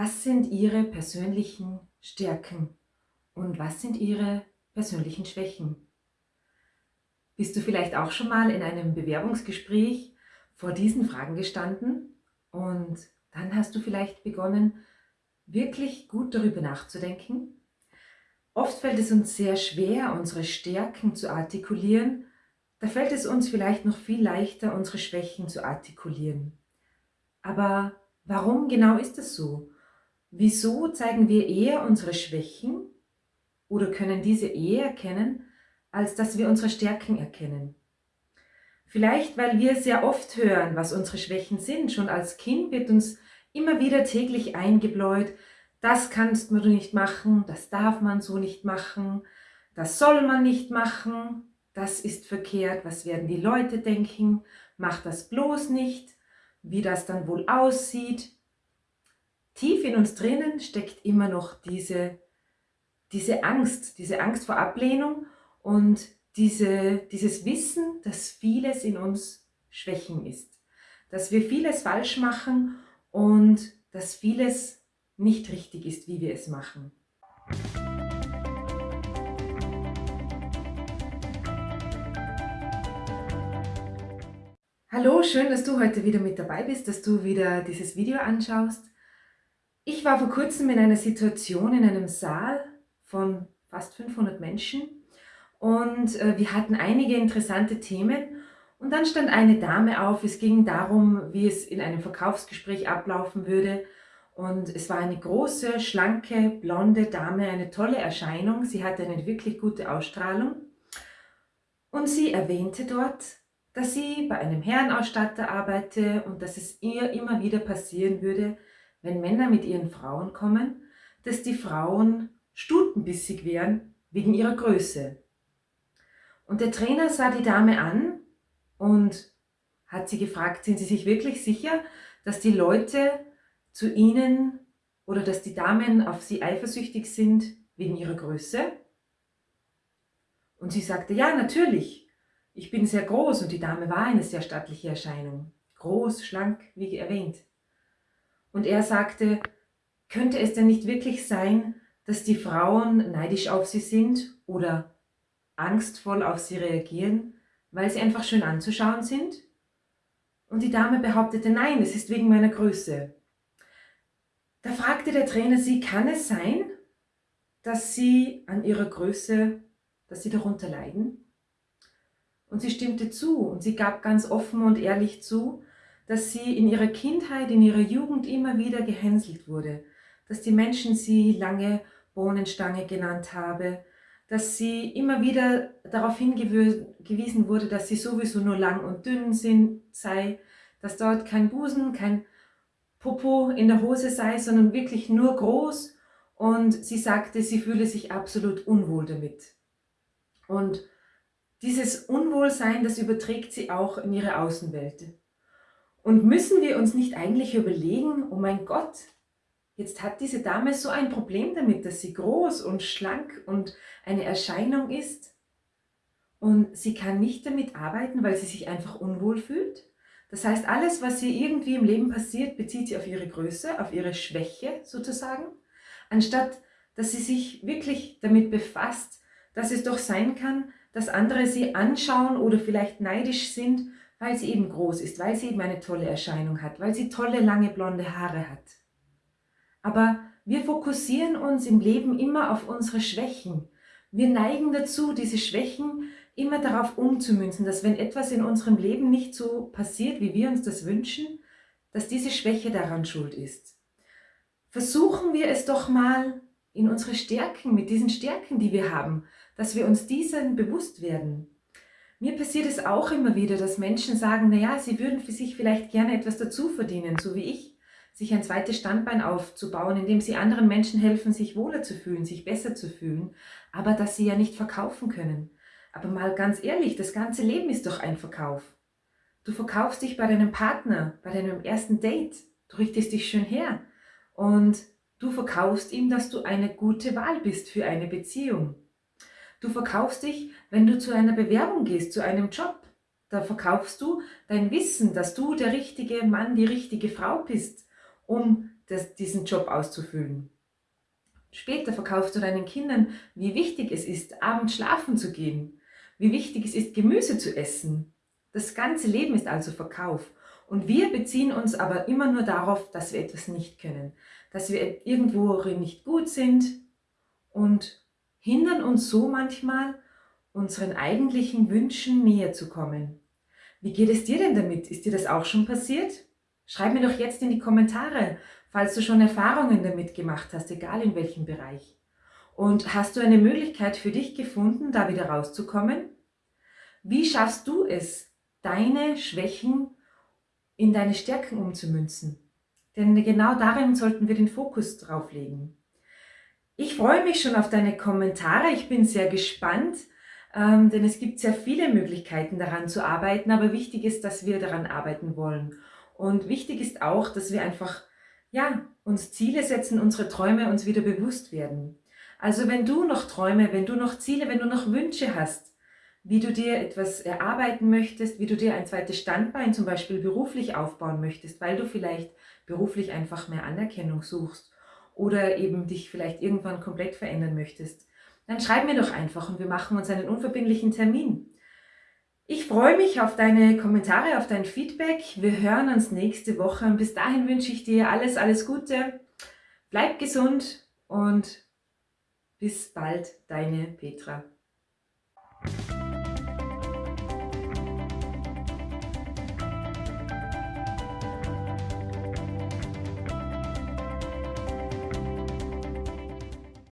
Was sind Ihre persönlichen Stärken und was sind Ihre persönlichen Schwächen? Bist du vielleicht auch schon mal in einem Bewerbungsgespräch vor diesen Fragen gestanden und dann hast du vielleicht begonnen, wirklich gut darüber nachzudenken? Oft fällt es uns sehr schwer, unsere Stärken zu artikulieren. Da fällt es uns vielleicht noch viel leichter, unsere Schwächen zu artikulieren. Aber warum genau ist das so? Wieso zeigen wir eher unsere Schwächen oder können diese eher erkennen, als dass wir unsere Stärken erkennen? Vielleicht, weil wir sehr oft hören, was unsere Schwächen sind. Schon als Kind wird uns immer wieder täglich eingebläut, das kannst du nicht machen, das darf man so nicht machen, das soll man nicht machen, das ist verkehrt, was werden die Leute denken, mach das bloß nicht, wie das dann wohl aussieht. Tief in uns drinnen steckt immer noch diese, diese Angst, diese Angst vor Ablehnung und diese, dieses Wissen, dass vieles in uns Schwächen ist, dass wir vieles falsch machen und dass vieles nicht richtig ist, wie wir es machen. Hallo, schön, dass du heute wieder mit dabei bist, dass du wieder dieses Video anschaust. Ich war vor kurzem in einer Situation in einem Saal von fast 500 Menschen und äh, wir hatten einige interessante Themen und dann stand eine Dame auf, es ging darum, wie es in einem Verkaufsgespräch ablaufen würde und es war eine große, schlanke, blonde Dame, eine tolle Erscheinung, sie hatte eine wirklich gute Ausstrahlung und sie erwähnte dort, dass sie bei einem Herrenausstatter arbeite und dass es ihr immer wieder passieren würde, wenn Männer mit ihren Frauen kommen, dass die Frauen stutenbissig wären wegen ihrer Größe. Und der Trainer sah die Dame an und hat sie gefragt, sind Sie sich wirklich sicher, dass die Leute zu Ihnen oder dass die Damen auf Sie eifersüchtig sind wegen ihrer Größe? Und sie sagte, ja, natürlich. Ich bin sehr groß und die Dame war eine sehr stattliche Erscheinung. Groß, schlank, wie erwähnt. Und er sagte, könnte es denn nicht wirklich sein, dass die Frauen neidisch auf sie sind oder angstvoll auf sie reagieren, weil sie einfach schön anzuschauen sind? Und die Dame behauptete, nein, es ist wegen meiner Größe. Da fragte der Trainer sie, kann es sein, dass sie an ihrer Größe, dass sie darunter leiden? Und sie stimmte zu und sie gab ganz offen und ehrlich zu, dass sie in ihrer Kindheit, in ihrer Jugend immer wieder gehänselt wurde, dass die Menschen sie lange Bohnenstange genannt habe, dass sie immer wieder darauf hingewiesen wurde, dass sie sowieso nur lang und dünn sind, sei, dass dort kein Busen, kein Popo in der Hose sei, sondern wirklich nur groß und sie sagte, sie fühle sich absolut unwohl damit. Und dieses Unwohlsein, das überträgt sie auch in ihre Außenwelt. Und müssen wir uns nicht eigentlich überlegen, oh mein Gott, Jetzt hat diese Dame so ein Problem damit, dass sie groß und schlank und eine Erscheinung ist und sie kann nicht damit arbeiten, weil sie sich einfach unwohl fühlt. Das heißt, alles, was ihr irgendwie im Leben passiert, bezieht sie auf ihre Größe, auf ihre Schwäche sozusagen, anstatt dass sie sich wirklich damit befasst, dass es doch sein kann, dass andere sie anschauen oder vielleicht neidisch sind, weil sie eben groß ist, weil sie eben eine tolle Erscheinung hat, weil sie tolle, lange blonde Haare hat. Aber wir fokussieren uns im Leben immer auf unsere Schwächen. Wir neigen dazu, diese Schwächen immer darauf umzumünzen, dass wenn etwas in unserem Leben nicht so passiert, wie wir uns das wünschen, dass diese Schwäche daran schuld ist. Versuchen wir es doch mal in unsere Stärken, mit diesen Stärken, die wir haben, dass wir uns diesen bewusst werden. Mir passiert es auch immer wieder, dass Menschen sagen, naja, sie würden für sich vielleicht gerne etwas dazu verdienen, so wie ich sich ein zweites Standbein aufzubauen, indem sie anderen Menschen helfen, sich wohler zu fühlen, sich besser zu fühlen, aber dass sie ja nicht verkaufen können. Aber mal ganz ehrlich, das ganze Leben ist doch ein Verkauf. Du verkaufst dich bei deinem Partner, bei deinem ersten Date, du richtest dich schön her und du verkaufst ihm, dass du eine gute Wahl bist für eine Beziehung. Du verkaufst dich, wenn du zu einer Bewerbung gehst, zu einem Job. Da verkaufst du dein Wissen, dass du der richtige Mann, die richtige Frau bist um das, diesen Job auszufüllen. Später verkaufst du deinen Kindern, wie wichtig es ist, abends schlafen zu gehen, wie wichtig es ist, Gemüse zu essen. Das ganze Leben ist also Verkauf. Und wir beziehen uns aber immer nur darauf, dass wir etwas nicht können, dass wir irgendwo nicht gut sind und hindern uns so manchmal, unseren eigentlichen Wünschen näher zu kommen. Wie geht es dir denn damit? Ist dir das auch schon passiert? Schreib mir doch jetzt in die Kommentare, falls du schon Erfahrungen damit gemacht hast, egal in welchem Bereich. Und hast du eine Möglichkeit für dich gefunden, da wieder rauszukommen? Wie schaffst du es, deine Schwächen in deine Stärken umzumünzen? Denn genau darin sollten wir den Fokus drauf legen. Ich freue mich schon auf deine Kommentare. Ich bin sehr gespannt, ähm, denn es gibt sehr viele Möglichkeiten daran zu arbeiten, aber wichtig ist, dass wir daran arbeiten wollen. Und wichtig ist auch, dass wir einfach ja, uns Ziele setzen, unsere Träume uns wieder bewusst werden. Also wenn du noch Träume, wenn du noch Ziele, wenn du noch Wünsche hast, wie du dir etwas erarbeiten möchtest, wie du dir ein zweites Standbein zum Beispiel beruflich aufbauen möchtest, weil du vielleicht beruflich einfach mehr Anerkennung suchst oder eben dich vielleicht irgendwann komplett verändern möchtest, dann schreib mir doch einfach und wir machen uns einen unverbindlichen Termin. Ich freue mich auf deine Kommentare, auf dein Feedback. Wir hören uns nächste Woche und bis dahin wünsche ich dir alles, alles Gute. Bleib gesund und bis bald, deine Petra.